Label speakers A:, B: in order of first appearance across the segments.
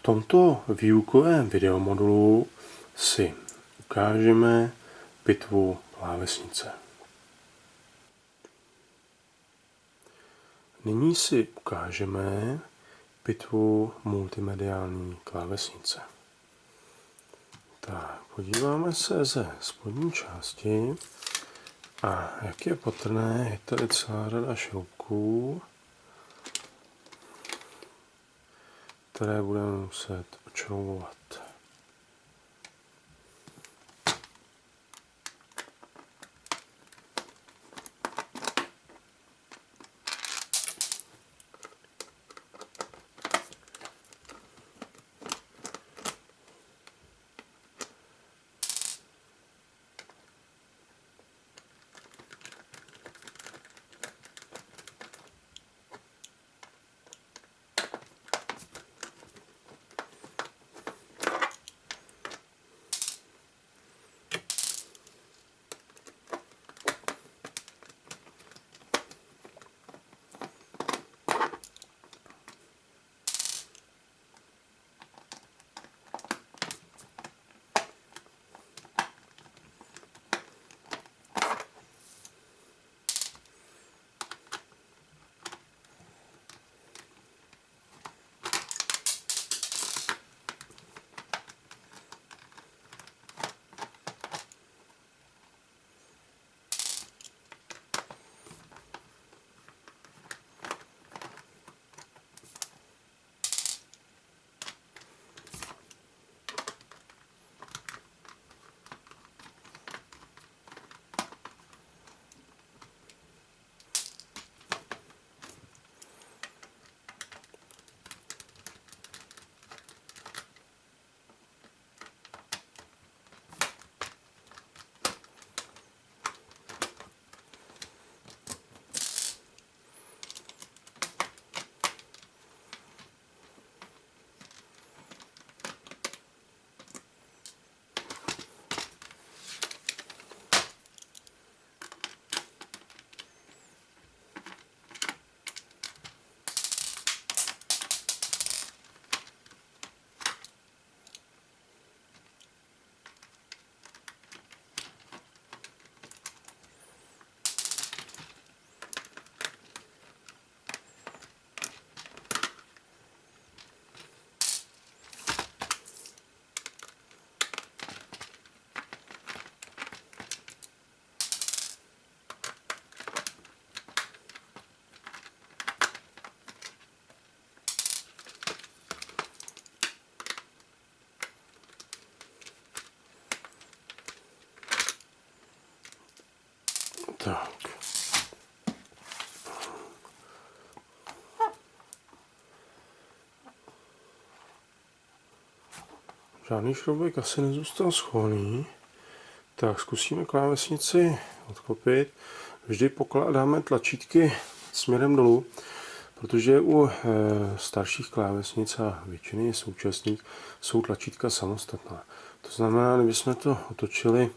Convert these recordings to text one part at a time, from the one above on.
A: V tomto výukovém videomodulu si ukážeme pitvu klávesnice. Nyní si ukážeme pitvu multimediální klávesnice. Tak, podíváme se ze spodní části a jak je patrné, je tady celá řada šroubků, které budeme muset očroubovat. Tak. Žádný šroubek asi nezůstal schovaný. Tak zkusíme klávesnici odklopit. Vždy pokládáme tlačítky směrem dolů, protože u e, starších klávesnic a většiny současných jsou tlačítka samostatná. To znamená, kdybychom to otočili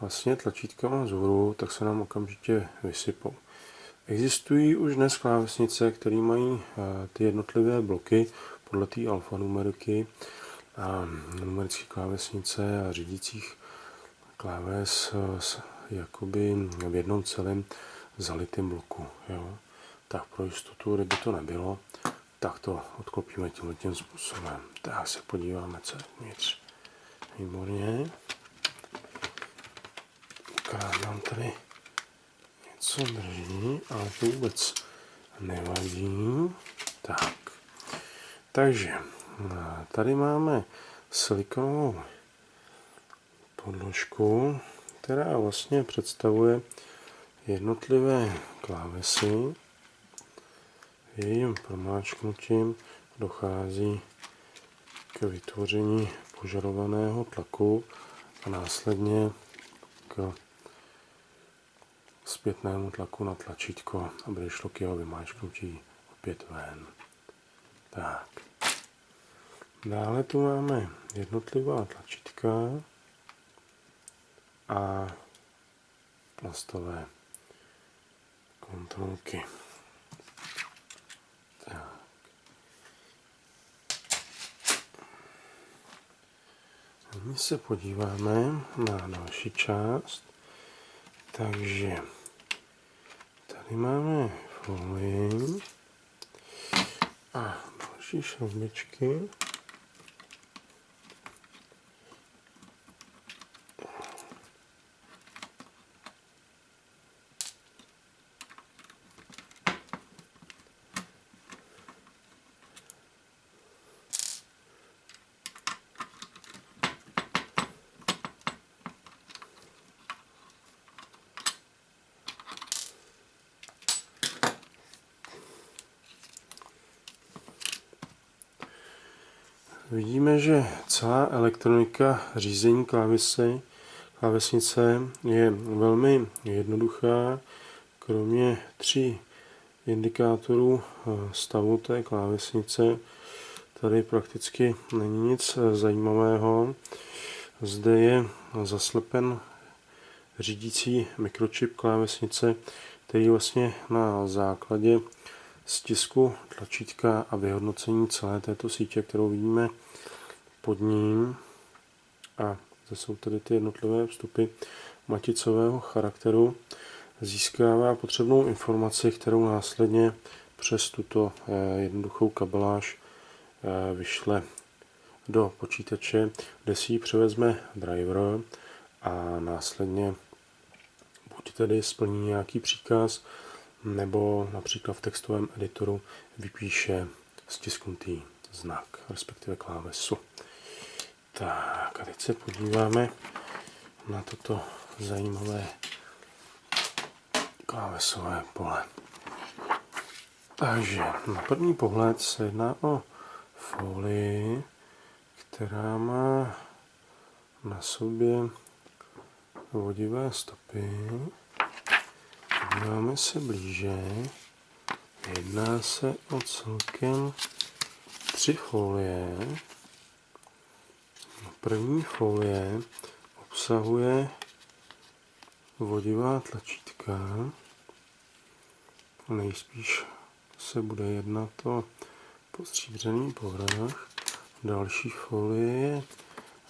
A: vlastně tlačítkama vzhůru, tak se nám okamžitě vysypou. Existují už dnes klávesnice, které mají eh, ty jednotlivé bloky podle té alfanumeriky a numerické klávesnice a řídících kláves eh, jakoby v jednom celém zalitém bloku. Jo. Tak pro jistotu, kdyby to nebylo, tak to odklopíme tímhle tím způsobem. Tak se podíváme, co je vnitř. Výborně akorát nám tady něco drží, ale to vůbec nevadí. Tak, takže tady máme silikonovou podložku, která vlastně představuje jednotlivé klávesy. Jejím promáčknutím dochází k vytvoření požadovaného tlaku a následně k zpětnému tlaku na tlačítko, aby došlo k jeho vymáčknutí opět ven. Tak. Dále tu máme jednotlivá tlačítka a plastové kontrolky. Tak. Nyní se podíváme na další část. Takže tady máme folii a další šroubičky. Vidíme, že celá elektronika řízení klávesy, klávesnice je velmi jednoduchá. Kromě tří indikátorů eh, stavu té klávesnice tady prakticky není nic zajímavého. Zde je zaslepen řídící mikročip klávesnice, který vlastně na základě stisku tlačítka a vyhodnocení celé této sítě, kterou vidíme pod ním. A to jsou tady ty jednotlivé vstupy maticového charakteru. Získává potřebnou informaci, kterou následně přes tuto eh, jednoduchou kabeláž eh, vyšle do počítače, kde si ji převezme driver a následně buď tedy splní nějaký příkaz, nebo například v textovém editoru vypíše stisknutý znak, respektive klávesu. Tak a teď se podíváme na toto zajímavé klávesové pole. Takže na první pohled se jedná o folii, která má na sobě vodivé stopy Podíváme se blíže. Jedná se o celkem tři folie. První folie obsahuje vodivá tlačítka. Nejspíš se bude jednat o postříbřený povrch. Další folie je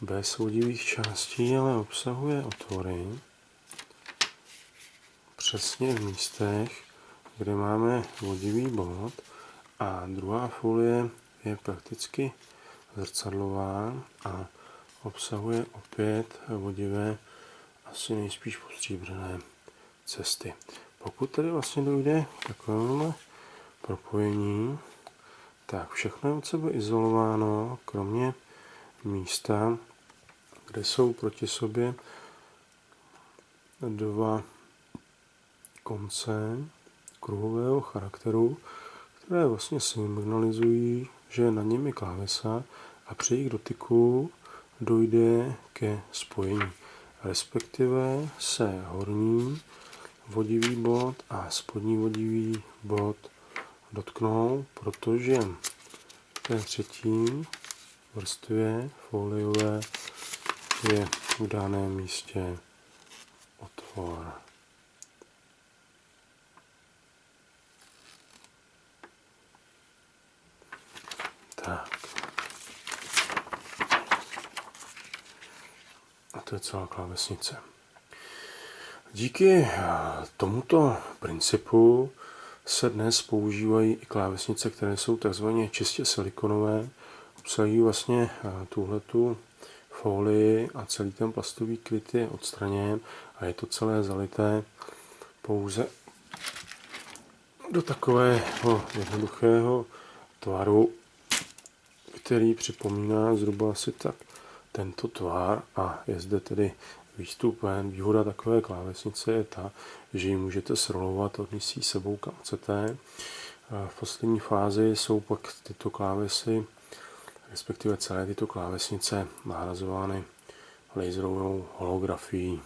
A: bez vodivých částí, ale obsahuje otvory přesně v místech, kde máme vodivý bod a druhá folie je prakticky zrcadlová a obsahuje opět vodivé, asi nejspíš postříbřené cesty. Pokud tedy vlastně dojde k takovému propojení, tak všechno je od sebe izolováno, kromě místa, kde jsou proti sobě dva konce kruhového charakteru, které vlastně signalizují, že na něm je klávesa a při jejich dotyku dojde ke spojení. Respektive se horní vodivý bod a spodní vodivý bod dotknou, protože v té třetí vrstvě foliové je v daném místě otvor. A to je celá klávesnice. Díky eh, tomuto principu se dnes používají i klávesnice, které jsou takzvaně čistě silikonové. Obsahují vlastně eh, tuhletu folii a celý ten plastový kryt je odstraněn a je to celé zalité pouze do takového jednoduchého tvaru, který připomíná zhruba asi tak tento tvar a je zde tedy výstup ven. Výhoda takové klávesnice je ta, že ji můžete srolovat, odníst si sebou kam chcete. V poslední fázi jsou pak tyto klávesy, respektive celé tyto klávesnice nahrazovány laserovou holografií.